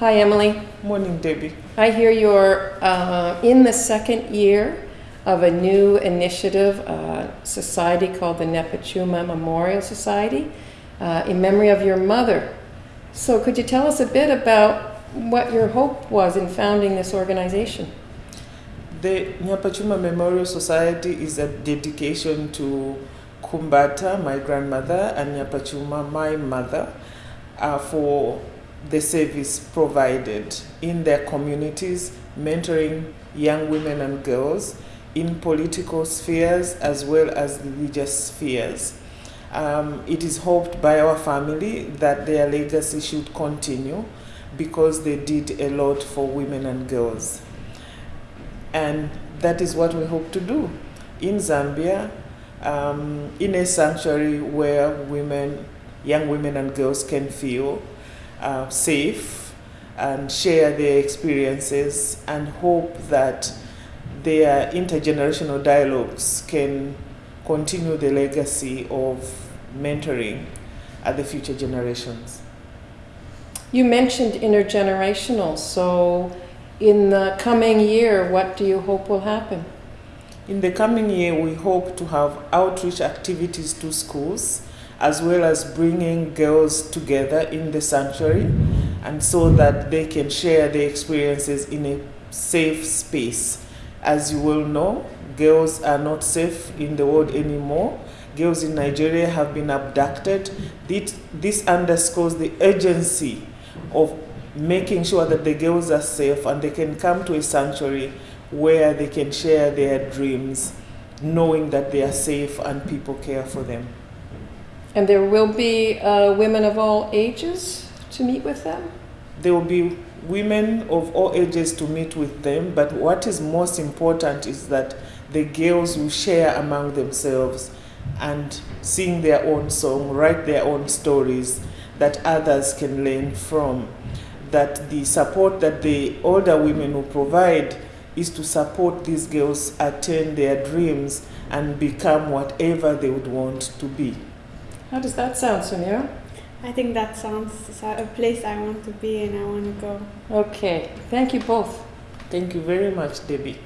Hi, Emily. Morning, Debbie. I hear you're uh, in the second year of a new initiative, uh, society called the Nyapachuma Memorial Society, uh, in memory of your mother. So, could you tell us a bit about what your hope was in founding this organization? The Nyapachuma Memorial Society is a dedication to Kumbata, my grandmother, and Nyapachuma, my mother, uh, for the service provided in their communities, mentoring young women and girls in political spheres as well as religious spheres. Um, it is hoped by our family that their legacy should continue because they did a lot for women and girls. And that is what we hope to do in Zambia, um, in a sanctuary where women, young women and girls can feel uh, safe and share their experiences and hope that their intergenerational dialogues can continue the legacy of mentoring at the future generations. You mentioned intergenerational, so in the coming year, what do you hope will happen? In the coming year, we hope to have outreach activities to schools as well as bringing girls together in the sanctuary and so that they can share their experiences in a safe space. As you will know, girls are not safe in the world anymore. Girls in Nigeria have been abducted. This underscores the urgency of making sure that the girls are safe and they can come to a sanctuary where they can share their dreams, knowing that they are safe and people care for them. And there will be uh, women of all ages to meet with them? There will be women of all ages to meet with them, but what is most important is that the girls will share among themselves and sing their own song, write their own stories that others can learn from. That the support that the older women will provide is to support these girls attain their dreams and become whatever they would want to be. How does that sound, Samira? I think that sounds a place I want to be and I want to go. Okay, thank you both. Thank you very much, Debbie.